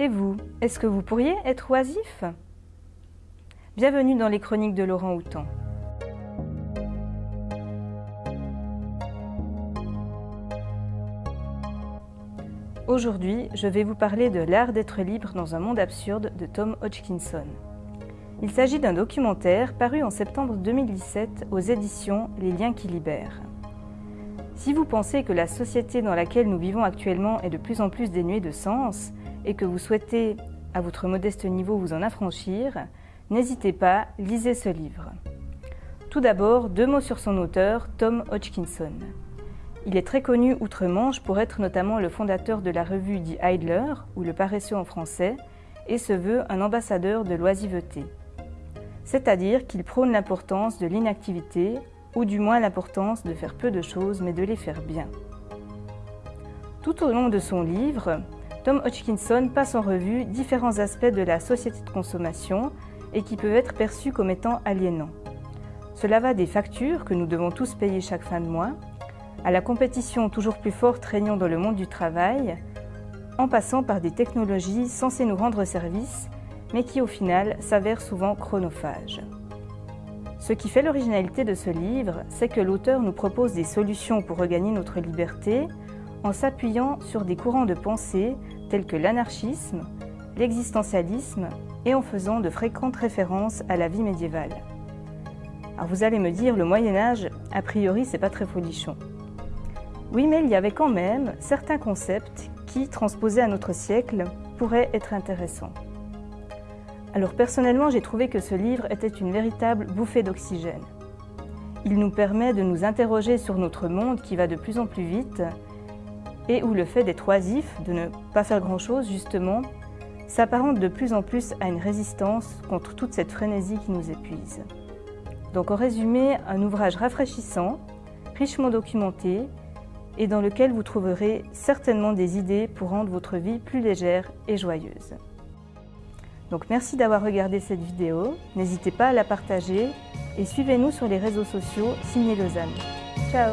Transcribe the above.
Et vous, est-ce que vous pourriez être oisif? Bienvenue dans les chroniques de Laurent Houtan. Aujourd'hui, je vais vous parler de L'art d'être libre dans un monde absurde de Tom Hodgkinson. Il s'agit d'un documentaire paru en septembre 2017 aux éditions Les liens qui libèrent. Si vous pensez que la société dans laquelle nous vivons actuellement est de plus en plus dénuée de sens et que vous souhaitez, à votre modeste niveau, vous en affranchir, n'hésitez pas, lisez ce livre. Tout d'abord, deux mots sur son auteur, Tom Hodgkinson. Il est très connu outre-Manche pour être notamment le fondateur de la revue dit Idler, ou Le Paresseux en français, et se veut un ambassadeur de l'oisiveté. C'est-à-dire qu'il prône l'importance de l'inactivité, ou du moins l'importance de faire peu de choses mais de les faire bien. Tout au long de son livre, Tom Hodgkinson passe en revue différents aspects de la société de consommation et qui peuvent être perçus comme étant aliénants. Cela va des factures que nous devons tous payer chaque fin de mois, à la compétition toujours plus forte régnant dans le monde du travail, en passant par des technologies censées nous rendre service, mais qui au final s'avèrent souvent chronophages. Ce qui fait l'originalité de ce livre, c'est que l'auteur nous propose des solutions pour regagner notre liberté en s'appuyant sur des courants de pensée tels que l'anarchisme, l'existentialisme et en faisant de fréquentes références à la vie médiévale. Alors vous allez me dire, le Moyen-Âge, a priori, c'est pas très folichon. Oui, mais il y avait quand même certains concepts qui, transposés à notre siècle, pourraient être intéressants. Alors personnellement, j'ai trouvé que ce livre était une véritable bouffée d'oxygène. Il nous permet de nous interroger sur notre monde qui va de plus en plus vite et où le fait d'être oisif, de ne pas faire grand-chose justement, s'apparente de plus en plus à une résistance contre toute cette frénésie qui nous épuise. Donc en résumé, un ouvrage rafraîchissant, richement documenté et dans lequel vous trouverez certainement des idées pour rendre votre vie plus légère et joyeuse. Donc merci d'avoir regardé cette vidéo, n'hésitez pas à la partager et suivez-nous sur les réseaux sociaux Signé Lausanne. Ciao